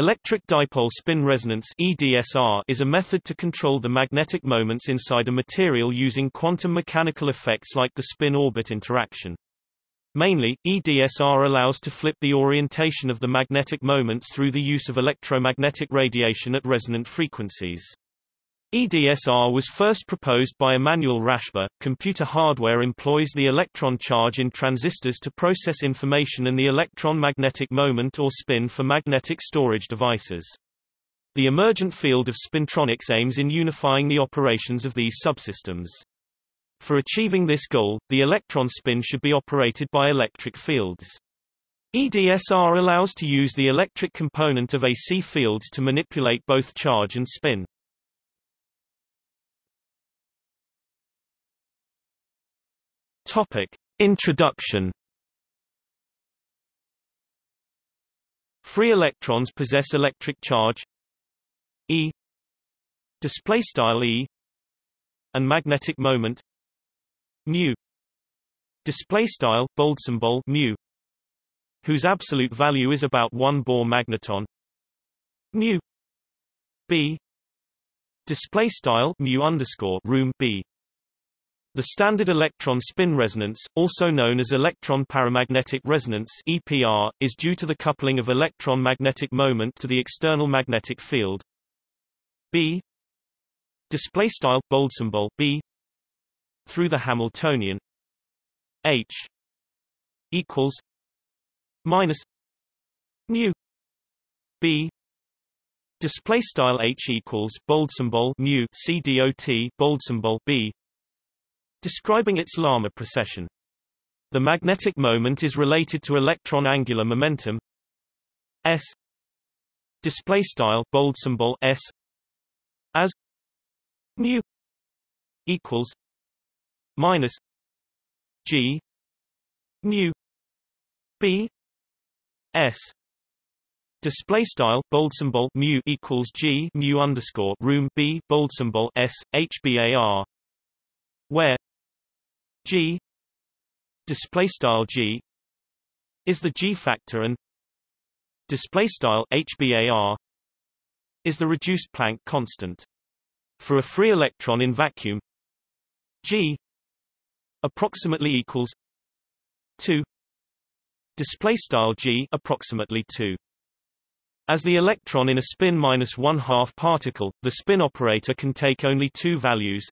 Electric dipole spin resonance EDSR is a method to control the magnetic moments inside a material using quantum mechanical effects like the spin-orbit interaction. Mainly, EDSR allows to flip the orientation of the magnetic moments through the use of electromagnetic radiation at resonant frequencies. EDSR was first proposed by Emanuel Rashba. Computer hardware employs the electron charge in transistors to process information and the electron magnetic moment or spin for magnetic storage devices. The emergent field of spintronics aims in unifying the operations of these subsystems. For achieving this goal, the electron spin should be operated by electric fields. EDSR allows to use the electric component of AC fields to manipulate both charge and spin. Topic. Introduction. Free electrons possess electric charge. E. Display style E. And magnetic moment. Mu. Display style bold symbol mu. Whose absolute value is about 1 Bohr magneton. Mu. B. Display style mu underscore room b the standard electron spin resonance, also known as electron paramagnetic resonance (EPR), is due to the coupling of electron magnetic moment to the external magnetic field. B. Display style bold symbol B. Through the Hamiltonian. H. Equals minus mu. B. Display style H equals bold symbol mu. C dot bold symbol B describing its Larmor precession. The magnetic moment is related to electron angular momentum. S. Display style bold symbol s. As. Mu. Equals. Minus. G. Mu. B. S. Display style bold symbol mu equals g mu underscore room b bold symbol s hbar, where G display style G is the G factor and display style HBAR is the reduced Planck constant. For a free electron in vacuum G approximately equals 2 display style G approximately 2 as the electron in a spin minus one half particle, the spin operator can take only two values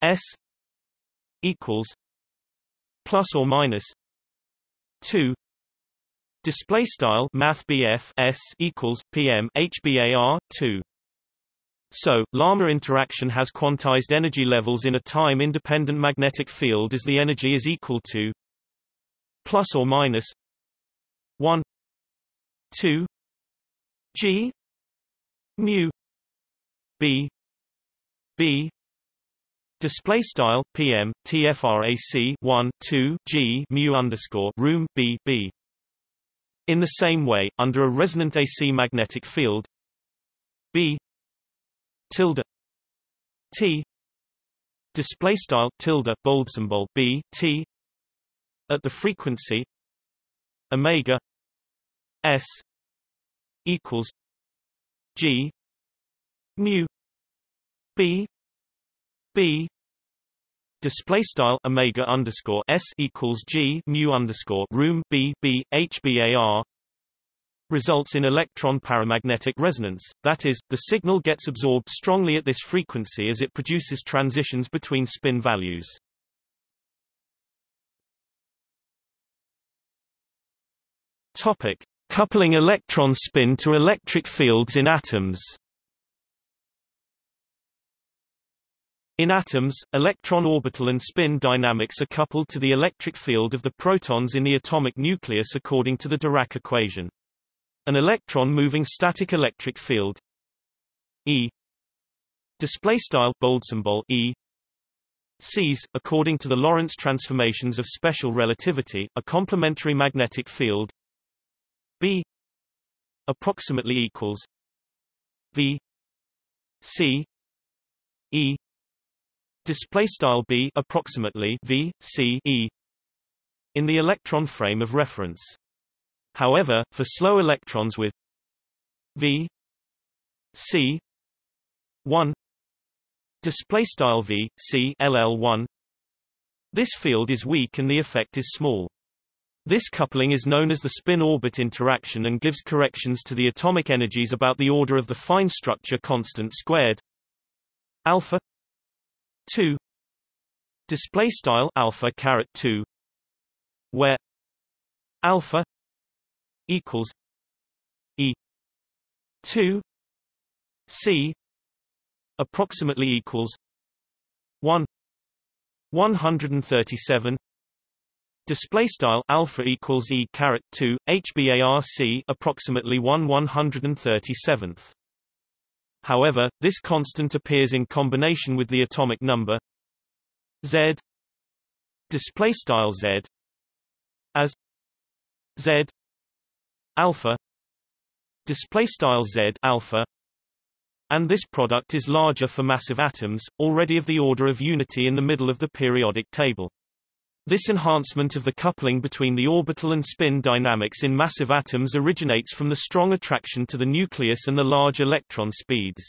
s equals plus or minus 2 display style math s equals pm hbar 2 so, Larmor interaction has quantized energy levels in a time-independent magnetic field as the energy is equal to plus or minus 1 2 g mu b b Display style PM TFRAC 1 2 G mu underscore room B B. In the same way, under a resonant AC magnetic field, B tilde T. Display style tilde bold symbol B T. At the frequency omega S equals G mu B B display style omega underscore s equals g mu underscore room b b hbar results in electron paramagnetic resonance, that is, the signal gets absorbed strongly at this frequency as it produces transitions between spin values. Topic. Coupling electron spin to electric fields in atoms In atoms, electron orbital and spin dynamics are coupled to the electric field of the protons in the atomic nucleus according to the Dirac equation. An electron moving static electric field E display style bold symbol E sees, according to the Lorentz transformations of special relativity, a complementary magnetic field B approximately equals V C E display style b approximately v c e in the electron frame of reference. However, for slow electrons with v c 1 display style v c ll1 this field is weak and the effect is small this coupling is known as the spin-orbit interaction and gives corrections to the atomic energies about the order of the fine structure constant squared alpha 2 display style alpha caret 2 where alpha equals e 2 c approximately equals 1 137 display style alpha equals e caret 2 hbarc approximately 1 137th however this constant appears in combination with the atomic number z display style z as z alpha display style z alpha and this product is larger for massive atoms already of the order of unity in the middle of the periodic table this enhancement of the coupling between the orbital and spin dynamics in massive atoms originates from the strong attraction to the nucleus and the large electron speeds.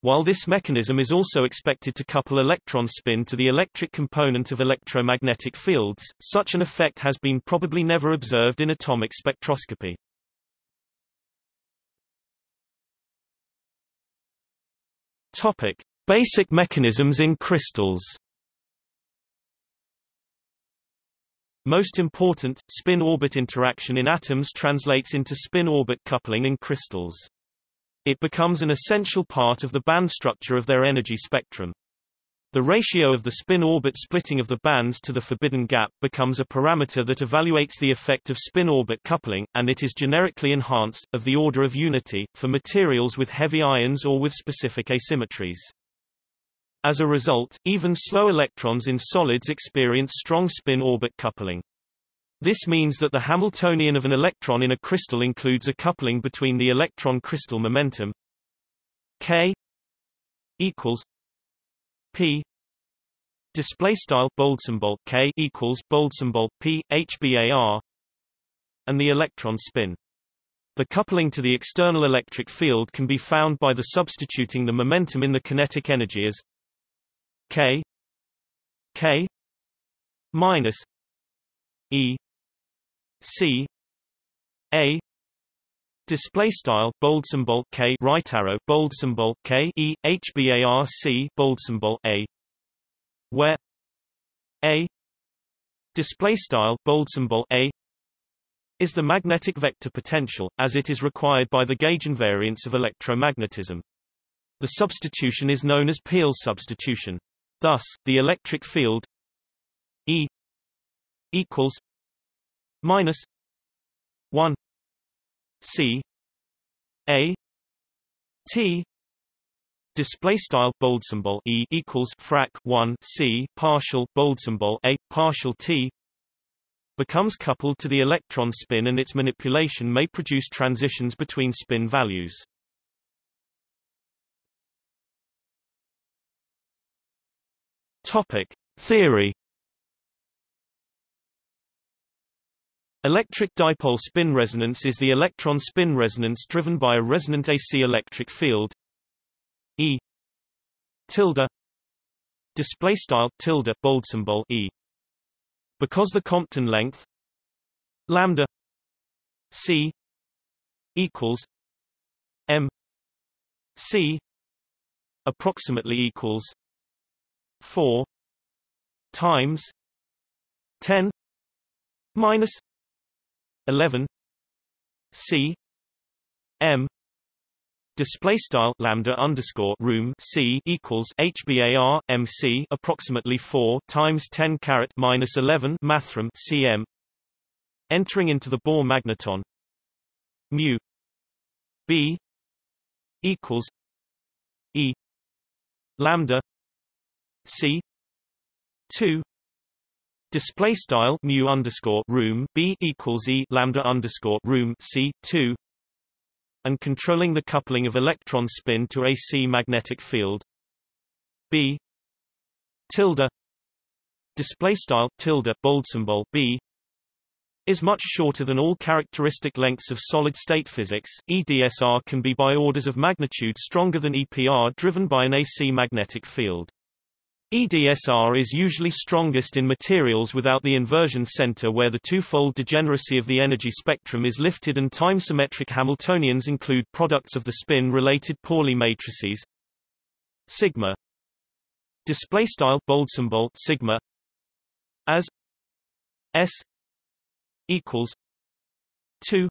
While this mechanism is also expected to couple electron spin to the electric component of electromagnetic fields, such an effect has been probably never observed in atomic spectroscopy. Topic: Basic mechanisms in crystals. Most important, spin-orbit interaction in atoms translates into spin-orbit coupling in crystals. It becomes an essential part of the band structure of their energy spectrum. The ratio of the spin-orbit splitting of the bands to the forbidden gap becomes a parameter that evaluates the effect of spin-orbit coupling, and it is generically enhanced, of the order of unity, for materials with heavy ions or with specific asymmetries. As a result, even slow electrons in solids experience strong spin-orbit coupling. This means that the Hamiltonian of an electron in a crystal includes a coupling between the electron crystal momentum k equals p display style bold symbol k equals bold symbol p hbar and the electron spin. The coupling to the external electric field can be found by the substituting the momentum in the kinetic energy as K K minus E C A Display style bold symbol K right arrow bold symbol K E H B A R C bold symbol A where A display style bold symbol A is the magnetic vector potential as it is required by the gauge invariance of electromagnetism. The substitution is known as Peierls substitution. Thus, the electric field E equals minus one C A T Display style bold symbol E equals frac 1 C partial bold symbol A partial T becomes coupled to the electron spin and its manipulation may produce transitions between spin values. Topic: Theory Electric dipole spin resonance is the electron spin resonance driven by a resonant AC electric field. E. Tilde. Display style tilde bold symbol E. Because the Compton length lambda C equals M C approximately equals 4 times 10 minus 11 c m Display style lambda underscore room c equals hbar mc approximately 4 times 10 carat minus 11 mathrm cm. Entering into the Bohr magneton, mu b equals e lambda C. two. Display style mu underscore room B equals E lambda underscore room C two. And controlling the coupling of electron spin to AC magnetic field. B. tilde. Display style tilde bold symbol B is much shorter than all characteristic lengths of solid-state physics, EDSR can be by orders of magnitude stronger than EPR driven by an AC magnetic field. EDSR is usually strongest in materials without the inversion center where the twofold degeneracy of the energy spectrum is lifted and time-symmetric Hamiltonians include products of the spin-related Pauli matrices. Sigma. Display style bold symbol sigma. As s equals 2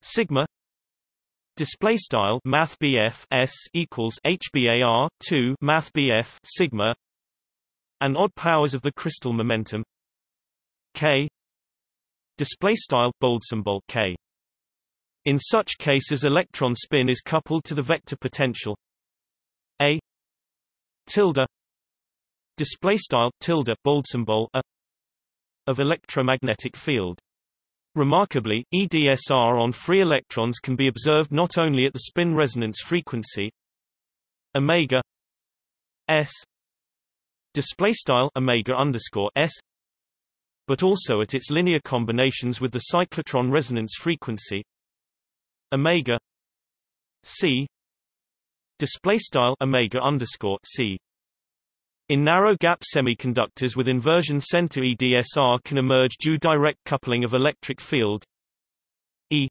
sigma display style math s equals hbar 2 math sigma. And odd powers of the crystal momentum. K. Display style bold symbol k. In such cases electron spin is coupled to the vector potential. A. Tilde. Display style tilde bold symbol a. of electromagnetic field. Remarkably, EDSR on free electrons can be observed not only at the spin resonance frequency omega s display style omega underscore s but also at its linear combinations with the cyclotron resonance frequency omega c display style omega underscore c in narrow-gap semiconductors with inversion center EDSR can emerge due direct coupling of electric field E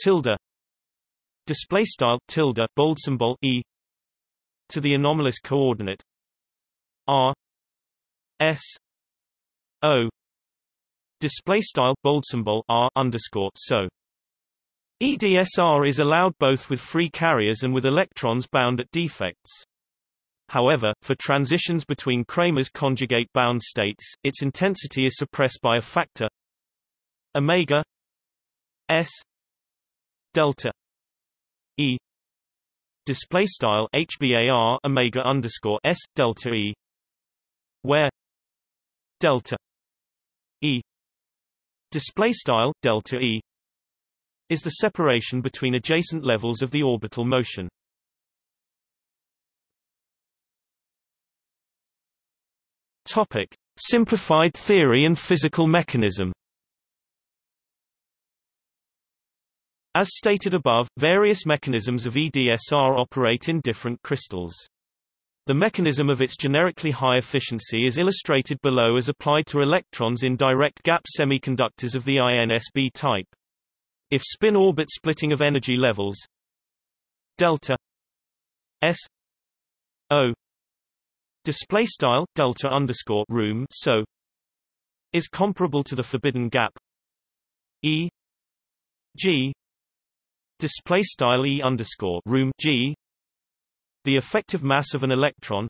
tilde display style tilde bold symbol E to the anomalous coordinate R S O display style bold symbol R underscore so EDSR is allowed both with free carriers and with electrons bound at defects. However, for transitions between Kramers conjugate bound states, its intensity is suppressed by a factor omega s delta e. Display style hbar omega underscore s delta e where delta e. Display style delta e is the separation between adjacent levels of the orbital motion Topic: Simplified theory and physical mechanism. As stated above, various mechanisms of EDSR operate in different crystals. The mechanism of its generically high efficiency is illustrated below as applied to electrons in direct gap semiconductors of the INSB type. If spin-orbit splitting of energy levels delta S O display style delta underscore room so is comparable to the forbidden gap E G display style E underscore room G the effective mass of an electron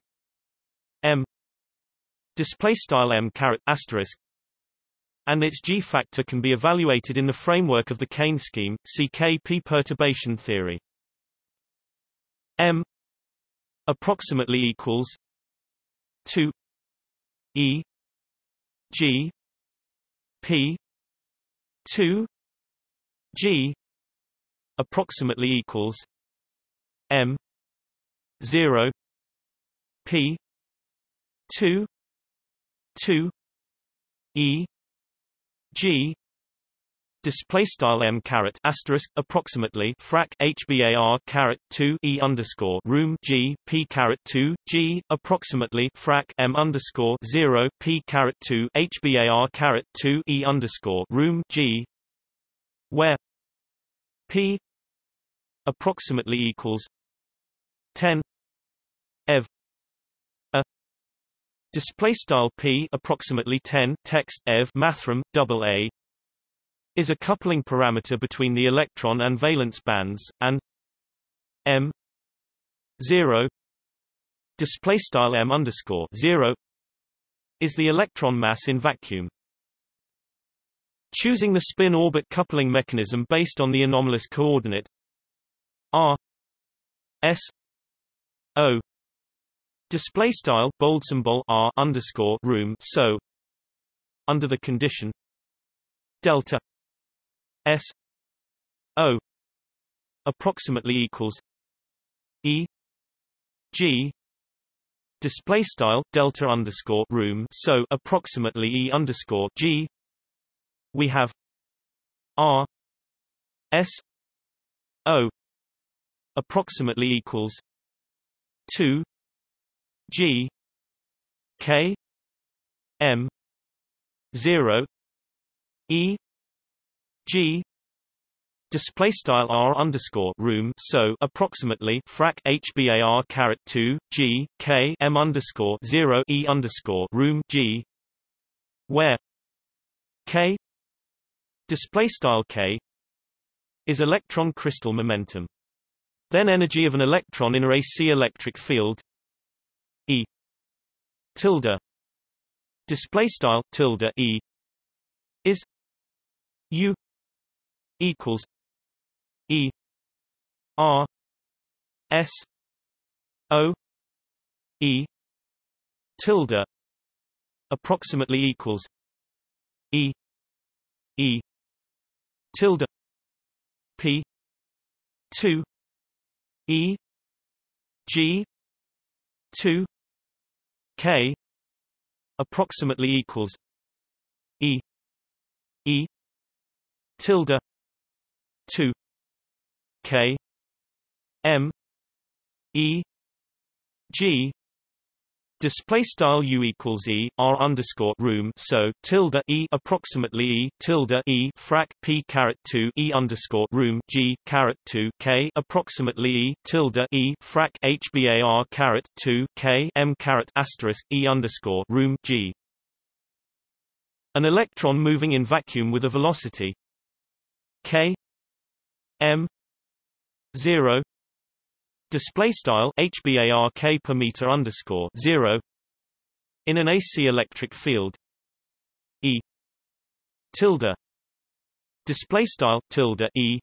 M display style M caret asterisk and its G factor can be evaluated in the framework of the Kane scheme, CKP perturbation theory. M approximately equals 2 E G P 2 G approximately equals M 0 P 2 2 E G display style m caret asterisk approximately frac hbar caret 2 e underscore room g p caret 2 g approximately frac m underscore 0 p caret 2 hbar caret 2 e underscore room g where p approximately equals 10 ev a. Display style p approximately 10 text ev mathrm double a is a coupling parameter between the electron and valence bands, and m 0 display style m underscore 0 is the electron mass in vacuum. Choosing the spin-orbit coupling mechanism based on the anomalous coordinate r s o display style bold symbol r underscore room so under the condition delta S O approximately equals E G display style delta underscore room so approximately E underscore G. We have r s o approximately equals 2 g k m 0 e g display style r underscore room so approximately frac hbar caret 2 g k m underscore 0 e underscore room g where k display style k is electron crystal momentum. Then energy of an electron in a AC electric field e tilde. Display style tilde e is u equals e r s o e tilde approximately equals e e tilde p 2 e g 2 k approximately equals e e tilde 2 k m e g Display style u equals e r underscore room so tilde e approximately e tilde e frac p caret two e underscore room g caret two k approximately e tilde e frac hbar caret two k m caret asterisk e underscore room g. An electron moving in vacuum with a velocity k m zero display style hbark per meter underscore 0 in an AC electric field. E tilde display style tilde E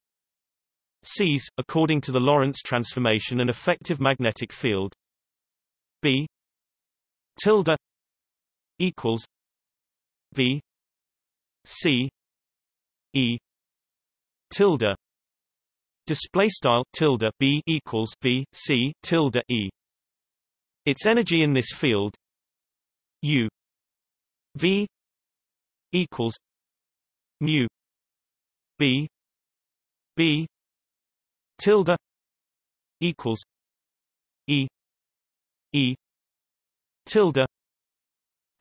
sees according to the Lorentz transformation an effective magnetic field. B tilde equals V C E tilde display style tilde b equals v c tilde e. Its energy in this field u v equals mu b b tilde equals e e tilde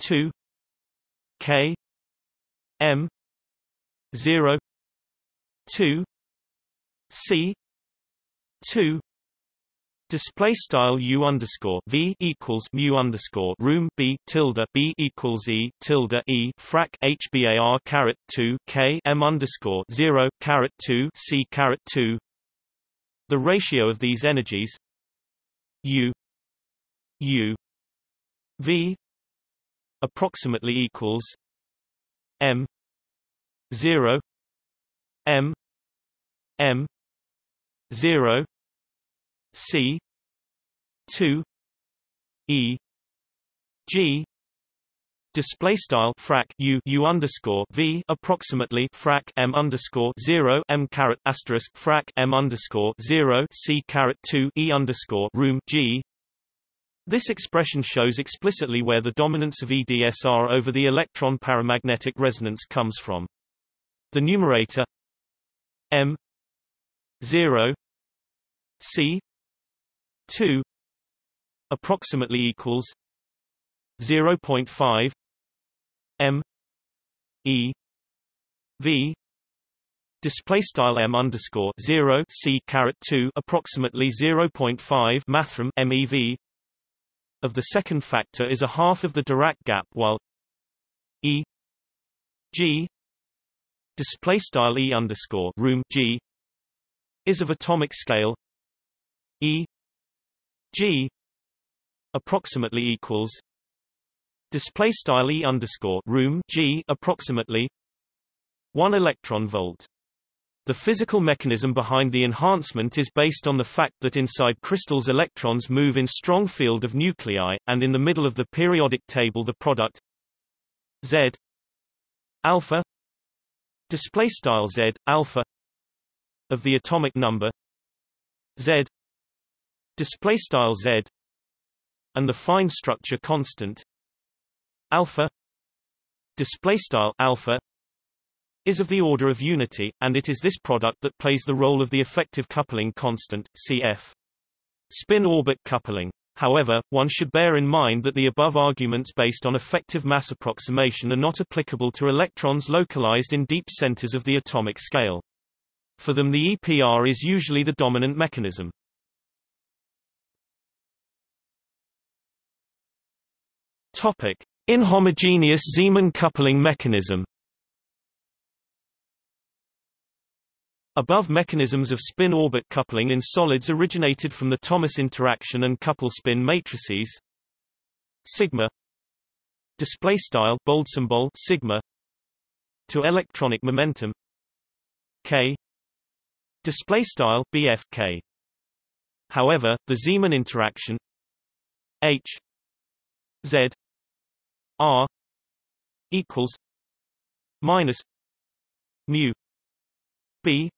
2 k m 0 2 C. two. Display style u underscore v equals mu underscore room b tilde b equals e tilde e frac hbar caret 2 k m underscore 0 caret 2 c caret 2 the ratio of these energies u u v approximately equals m 0 m m 0 C 2 E G display style frac u u underscore v approximately frac m underscore zero m caret asterisk frac m underscore zero c caret two e underscore room g. This expression shows explicitly where the dominance of EDSR over the electron paramagnetic resonance comes from. The numerator m 0 c 2 approximately equals 0.5 m e v display style m underscore 0 c caret 2 approximately 0.5 mathrm mev of the second factor is a half of the Dirac gap while e g display style e underscore room g is of atomic scale E G approximately equals display style E underscore room G approximately 1 electron volt. The physical mechanism behind the enhancement is based on the fact that inside crystals electrons move in strong field of nuclei, and in the middle of the periodic table the product Z alpha display style Z alpha of the atomic number Z display style Z and the fine structure constant alpha display style alpha is of the order of unity, and it is this product that plays the role of the effective coupling constant, cf. Spin-orbit coupling. However, one should bear in mind that the above arguments based on effective mass approximation are not applicable to electrons localized in deep centers of the atomic scale. For them the EPR is usually the dominant mechanism. Topic: Inhomogeneous Zeeman coupling mechanism. Above mechanisms of spin-orbit coupling in solids originated from the Thomas interaction and couple spin matrices. Sigma. Display style bold symbol sigma. To electronic momentum. K display style bfk however the Zeeman interaction h z R equals minus mu B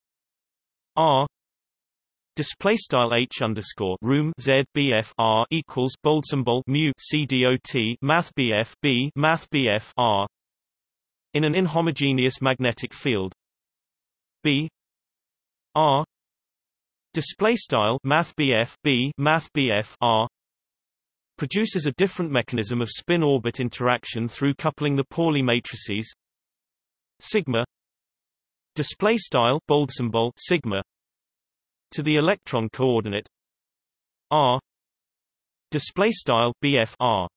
R Display style h underscore room z bf r equals bold symbol mu c dot math bf b math bf r. In an inhomogeneous magnetic field, b r. Display style math b math r. Produces a different mechanism of spin-orbit interaction through coupling the Pauli matrices. Sigma. Display style bold symbol sigma. To the electron coordinate. R. Display style bf r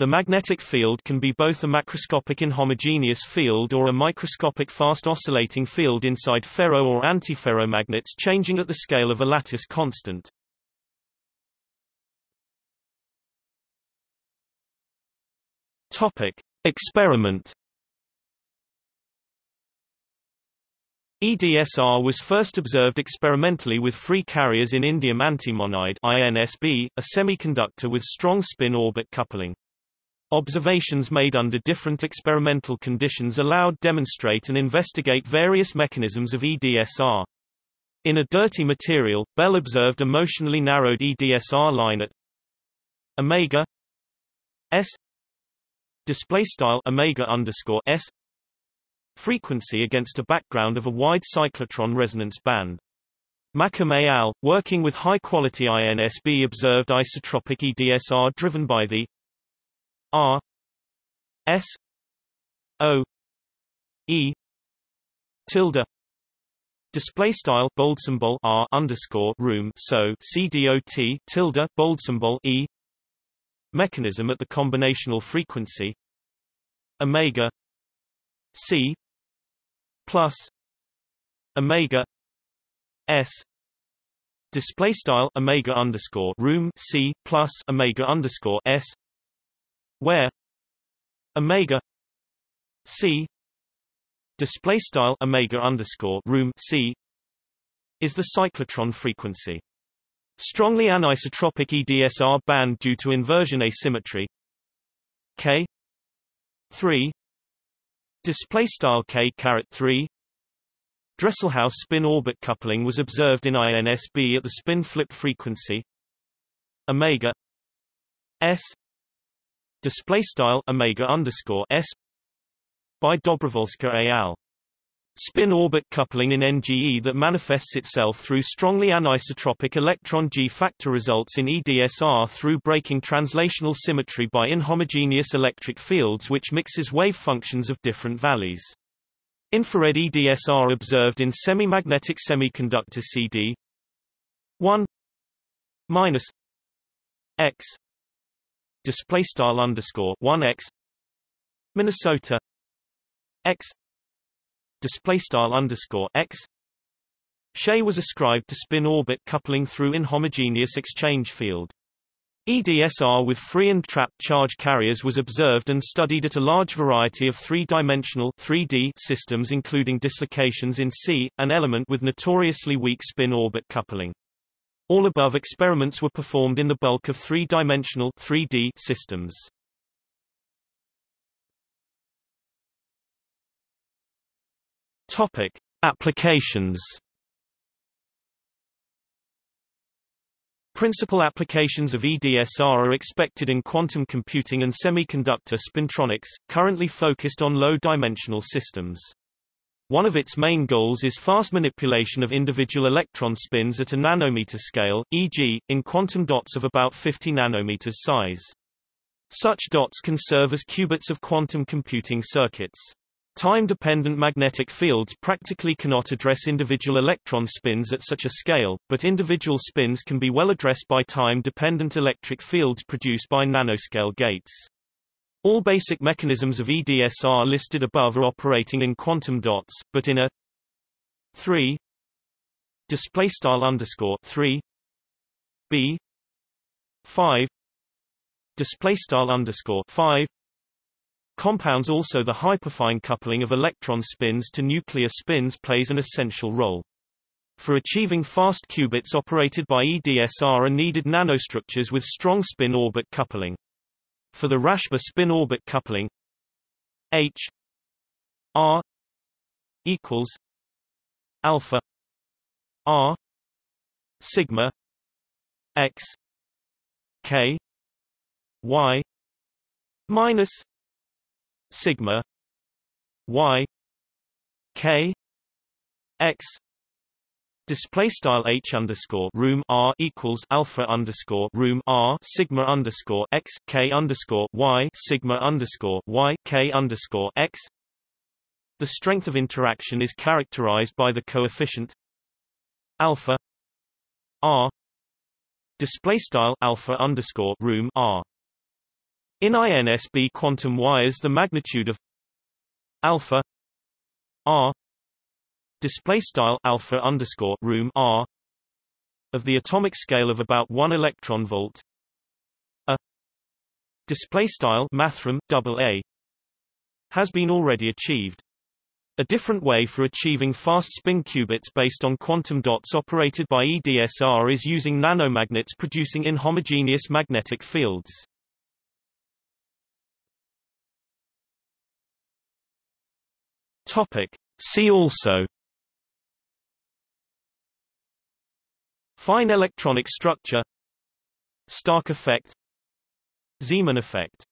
the magnetic field can be both a macroscopic inhomogeneous field or a microscopic fast oscillating field inside ferro or antiferromagnets changing at the scale of a lattice constant. Topic: Experiment. EDSR was first observed experimentally with free carriers in indium antimonide INSB, a semiconductor with strong spin-orbit coupling. Observations made under different experimental conditions allowed demonstrate and investigate various mechanisms of EDSR. In a dirty material, Bell observed a motionally narrowed EDSR line at omega s display style omega underscore s frequency against a background of a wide cyclotron resonance band. Et al., working with high-quality INSB observed isotropic EDSR driven by the R S O E tilde display style bold symbol R underscore room so C dot tilde bold symbol E mechanism at the combinational frequency omega c plus omega s display style omega underscore room c plus omega underscore s where omega c display style omega underscore room c is the cyclotron frequency. Strongly anisotropic EDSR band due to inversion asymmetry K 3 display style K caret 3 Dresselhaus spin orbit coupling was observed in INSB at the spin flip frequency omega s display style omega underscore s by Dobrowolska et al. Spin-orbit coupling in NGE that manifests itself through strongly anisotropic electron G factor results in EDSR through breaking translational symmetry by inhomogeneous electric fields which mixes wave functions of different values. Infrared EDSR observed in semi-magnetic semiconductor CD 1 minus x display style underscore 1 x Minnesota x display style underscore x. Shay was ascribed to spin-orbit coupling through inhomogeneous exchange field. EDSR with free and trapped charge carriers was observed and studied at a large variety of three-dimensional 3D systems including dislocations in C, an element with notoriously weak spin-orbit coupling. All above experiments were performed in the bulk of three-dimensional 3D systems. Topic: Applications. Principal applications of EDSR are expected in quantum computing and semiconductor spintronics, currently focused on low-dimensional systems. One of its main goals is fast manipulation of individual electron spins at a nanometer scale, e.g., in quantum dots of about 50 nanometers size. Such dots can serve as qubits of quantum computing circuits. Time-dependent magnetic fields practically cannot address individual electron spins at such a scale, but individual spins can be well addressed by time-dependent electric fields produced by nanoscale gates. All basic mechanisms of EDSR listed above are operating in quantum dots, but in a 3 display style underscore 3 b 5 display style underscore 5 compounds also the hyperfine coupling of electron spins to nuclear spins plays an essential role. For achieving fast qubits operated by EDSR are needed nanostructures with strong spin-orbit coupling. For the Rashba spin-orbit coupling H R equals alpha R sigma X K y minus sigma y k x display style h underscore room r equals alpha underscore room r sigma underscore x k underscore y sigma underscore y k underscore x. The strength of interaction is characterized by the coefficient alpha r. Display style alpha underscore room r. In INSB quantum wires the magnitude of alpha r display style alpha underscore room r of the atomic scale of about 1 electron volt a display style mathrm double a has been already achieved a different way for achieving fast spin qubits based on quantum dots operated by EDSR is using nanomagnets producing inhomogeneous magnetic fields. Topic. See also Fine electronic structure Stark effect Zeeman effect